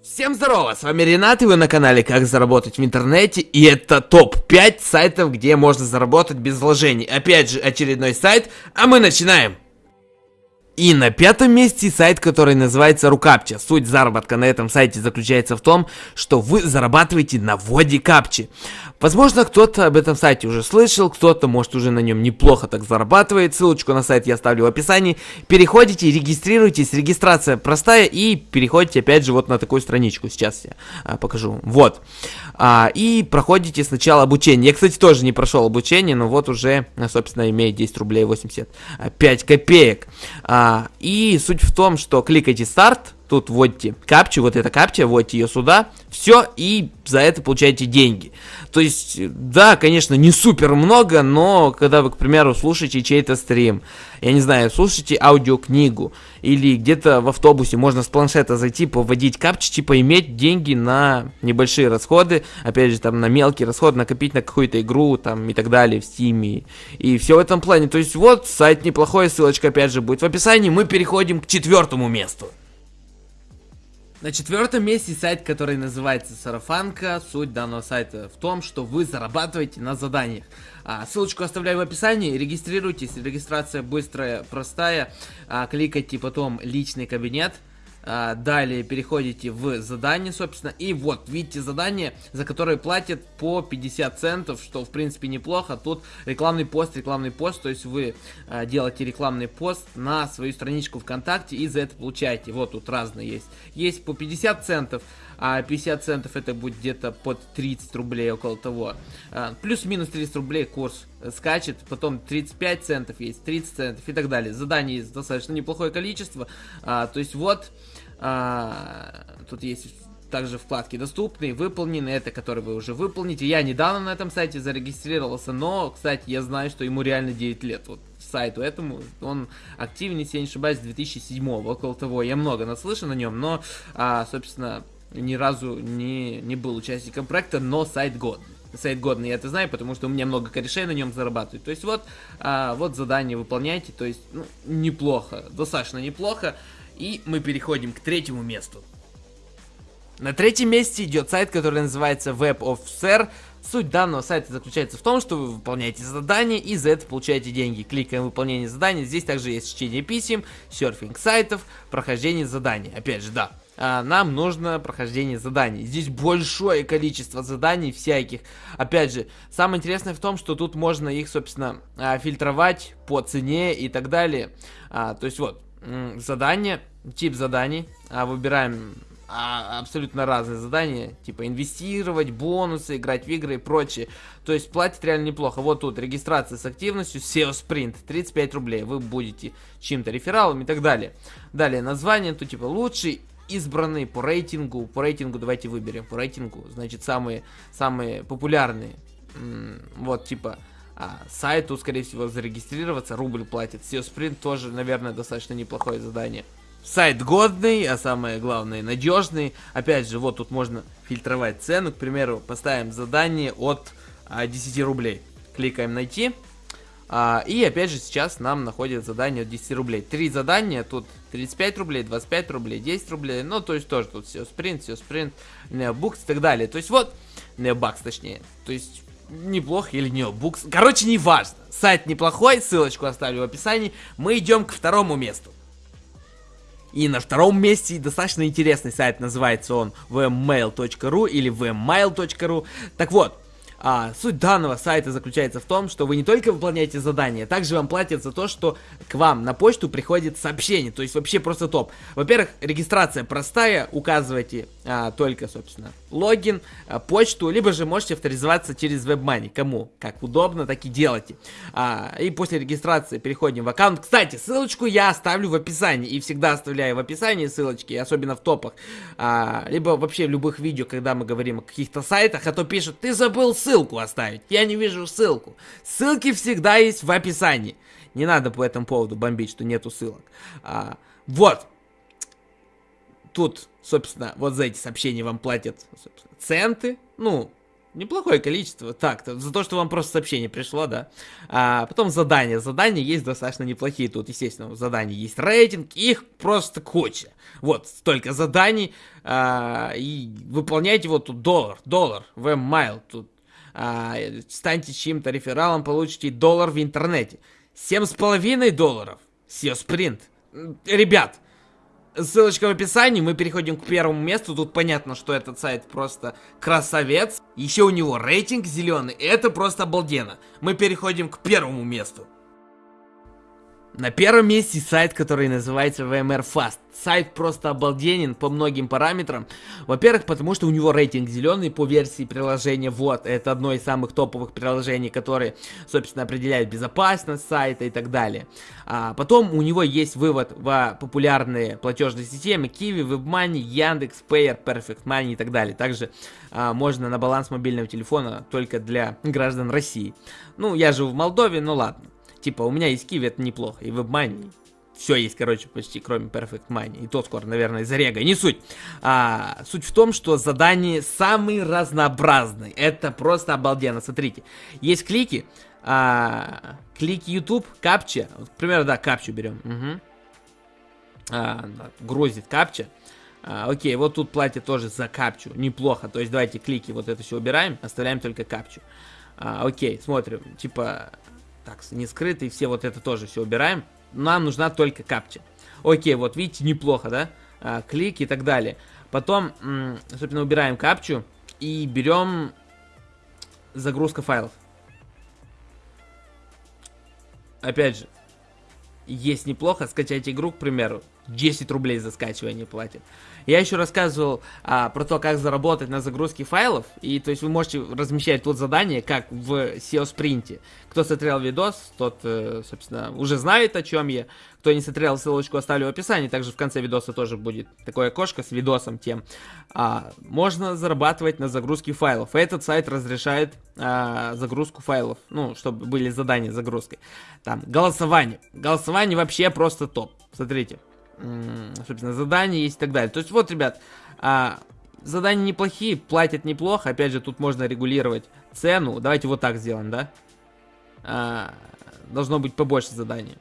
Всем здорово, с вами Ренат, и вы на канале Как заработать в интернете, и это топ-5 сайтов, где можно заработать без вложений. Опять же, очередной сайт, а мы начинаем! И на пятом месте сайт, который называется Рукапча. Суть заработка на этом сайте заключается в том, что вы зарабатываете на вводе капчи. Возможно, кто-то об этом сайте уже слышал, кто-то, может, уже на нем неплохо так зарабатывает. Ссылочку на сайт я оставлю в описании. Переходите, регистрируйтесь, регистрация простая, и переходите, опять же, вот на такую страничку. Сейчас я а, покажу. Вот. А, и проходите сначала обучение. Я, кстати, тоже не прошел обучение, но вот уже, собственно, имеет 10 рублей 85 копеек. А, и суть в том, что кликайте старт, тут вводите капчу, вот эта капча, вводите ее сюда, все, и за это получаете деньги. То есть, да, конечно, не супер много, но когда вы, к примеру, слушаете чей-то стрим, я не знаю, слушаете аудиокнигу, или где-то в автобусе можно с планшета зайти, поводить капчи, типа иметь деньги на небольшие расходы, опять же, там, на мелкие расходы, накопить на какую-то игру, там, и так далее, в стиме, и все в этом плане. То есть, вот, сайт неплохой, ссылочка, опять же, будет в описании, мы переходим к четвертому месту. На четвертом месте сайт, который называется Сарафанка. Суть данного сайта в том, что вы зарабатываете на заданиях. А, ссылочку оставляю в описании. Регистрируйтесь. Регистрация быстрая, простая. А, кликайте потом личный кабинет. А, далее переходите в задание, собственно, и вот, видите задание, за которое платят по 50 центов, что, в принципе, неплохо. Тут рекламный пост, рекламный пост, то есть вы а, делаете рекламный пост на свою страничку ВКонтакте и за это получаете. Вот тут разные есть. Есть по 50 центов, а 50 центов это будет где-то под 30 рублей, около того. А, Плюс-минус 30 рублей курс скачет, потом 35 центов есть, 30 центов и так далее. Заданий есть достаточно неплохое количество, а, то есть вот, а, тут есть также вкладки доступные, выполнены, это которые вы уже выполните. Я недавно на этом сайте зарегистрировался, но, кстати, я знаю, что ему реально 9 лет. Вот сайту этому, он активен, если я не ошибаюсь, с 2007 около того. Я много наслышан на нем, но, а, собственно, ни разу не, не был участником проекта, но сайт годный. Сайт годный, я это знаю, потому что у меня много корешей на нем зарабатывают. То есть вот, а, вот задание выполняйте, то есть ну, неплохо, достаточно неплохо. И мы переходим к третьему месту. На третьем месте идет сайт, который называется Web of Sir. Суть данного сайта заключается в том, что вы выполняете задания и за это получаете деньги. Кликаем выполнение задания. Здесь также есть чтение писем, серфинг сайтов, прохождение заданий. Опять же, да, нам нужно прохождение заданий. Здесь большое количество заданий всяких. Опять же, самое интересное в том, что тут можно их, собственно, а, фильтровать по цене и так далее. А, то есть вот, задание, тип заданий. Выбираем абсолютно разные задания, типа инвестировать, бонусы, играть в игры и прочее. То есть платит реально неплохо. Вот тут регистрация с активностью, SEO Sprint, 35 рублей. Вы будете чем-то рефералом и так далее. Далее название, тут типа лучший избранные по рейтингу. По рейтингу давайте выберем. По рейтингу, значит, самые, самые популярные. Вот, типа, а, сайту, скорее всего, зарегистрироваться. Рубль платит. SEO Sprint тоже, наверное, достаточно неплохое задание. Сайт годный, а самое главное, надежный. Опять же, вот тут можно фильтровать цену. К примеру, поставим задание от а, 10 рублей. Кликаем «Найти». А, и опять же сейчас нам находит задание от 10 рублей. Три задания, тут 35 рублей, 25 рублей, 10 рублей. Ну, то есть тоже тут все спринт, все спринт, необукс и так далее. То есть вот, необакс точнее. То есть неплохо или необукс. Короче, не важно. Сайт неплохой, ссылочку оставлю в описании. Мы идем к второму месту. И на втором месте достаточно интересный сайт, называется он vmail.ru или vmail.ru. Так вот, а, суть данного сайта заключается в том, что вы не только выполняете задания, также вам платят за то, что к вам на почту приходит сообщение, то есть вообще просто топ. Во-первых, регистрация простая, указывайте а, только, собственно, логин, а, почту, либо же можете авторизоваться через WebMoney, кому как удобно, так и делайте. А, и после регистрации переходим в аккаунт. Кстати, ссылочку я оставлю в описании, и всегда оставляю в описании ссылочки, особенно в топах, а, либо вообще в любых видео, когда мы говорим о каких-то сайтах, а то пишут, ты забыл ссылку ссылку оставить. Я не вижу ссылку. Ссылки всегда есть в описании. Не надо по этому поводу бомбить, что нету ссылок. А, вот. Тут, собственно, вот за эти сообщения вам платят центы. Ну, Неплохое количество. Так, за то, что вам просто сообщение пришло, да. А, потом задания. Задания есть достаточно неплохие. Тут, естественно, задания есть рейтинг. Их просто куча. Вот, столько заданий. А, и выполняйте вот тут доллар. Доллар. В майл тут. А, станьте чьим-то рефералом, получите доллар в интернете. Семь с половиной долларов. SEO Sprint. Ребят, Ссылочка в описании, мы переходим к первому месту. Тут понятно, что этот сайт просто красавец. Еще у него рейтинг зеленый, это просто обалденно. Мы переходим к первому месту. На первом месте сайт, который называется VMware Fast. Сайт просто обалденен по многим параметрам. Во-первых, потому что у него рейтинг зеленый по версии приложения. Вот, это одно из самых топовых приложений, которые, собственно, определяют безопасность сайта и так далее. А потом у него есть вывод в популярные платежные системы Kiwi, WebMoney, Яндекс, Payer, Perfect Money и так далее. Также а, можно на баланс мобильного телефона только для граждан России. Ну, я живу в Молдове, ну ладно. Типа, у меня есть Kiwi, это неплохо, и WebMoney, все есть, короче, почти, кроме Perfect Money. И то скоро, наверное, из-за рега. Не суть. А, суть в том, что задания самые разнообразные. Это просто обалденно. Смотрите. Есть клики. А, клики YouTube, капча. Вот, к примеру, да, капчу берем. Угу. А, грузит капча. А, окей, вот тут платье тоже за капчу. Неплохо. То есть давайте клики вот это все убираем. Оставляем только капчу. А, окей, смотрим. Типа так, не скрытый, все вот это тоже все убираем. Нам нужна только капча. Окей, вот видите, неплохо, да? А, клик и так далее. Потом, собственно, убираем капчу и берем загрузка файлов. Опять же, есть неплохо, скачать игру, к примеру, 10 рублей за скачивание платит. Я еще рассказывал а, про то, как заработать на загрузке файлов. И то есть вы можете размещать тут задание, как в SEO спринте. Кто смотрел видос, тот, э, собственно, уже знает, о чем я. Кто не смотрел, ссылочку оставлю в описании. Также в конце видоса тоже будет такое окошко с видосом тем. А, можно зарабатывать на загрузке файлов. Этот сайт разрешает а, загрузку файлов. Ну, чтобы были задания загрузкой. Там, голосование. Голосование вообще просто топ. Смотрите собственно, задания есть и так далее. То есть вот, ребят, а, задания неплохие, платят неплохо. Опять же, тут можно регулировать цену. Давайте вот так сделаем, да? А, должно быть побольше заданий.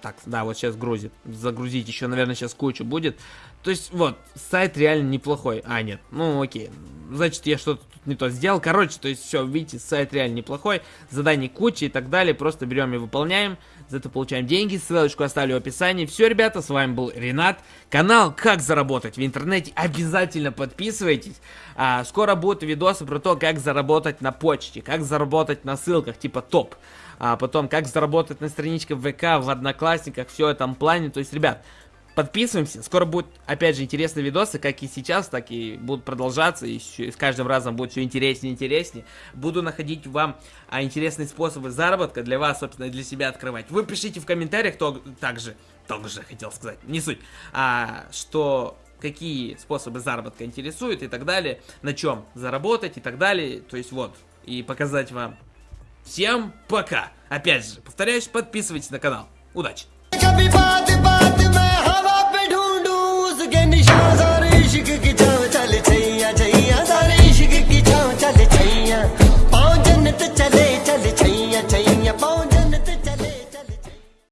Так, да, вот сейчас грузит. Загрузить еще, наверное, сейчас кучу будет. То есть, вот, сайт реально неплохой. А, нет, ну окей. Значит, я что-то тут не то сделал. Короче, то есть, все, видите, сайт реально неплохой. Заданий куча и так далее. Просто берем и выполняем. За это получаем деньги. Ссылочку оставлю в описании. Все, ребята, с вами был Ренат. Канал «Как заработать в интернете». Обязательно подписывайтесь. А, скоро будут видосы про то, как заработать на почте, как заработать на ссылках, типа топ. А потом, как заработать на страничке ВК, в Одноклассниках, все этом плане. То есть, ребят, Подписываемся. Скоро будут, опять же, интересные видосы, как и сейчас, так и будут продолжаться. И, еще, и с каждым разом будет все интереснее и интереснее. Буду находить вам а, интересные способы заработка для вас, собственно, для себя открывать. Вы пишите в комментариях, кто также, также хотел сказать, не суть, а, что какие способы заработка интересуют и так далее, на чем заработать и так далее. То есть вот, и показать вам. Всем пока! Опять же, повторяюсь, подписывайтесь на канал. Удачи! निशान सारे इश्क की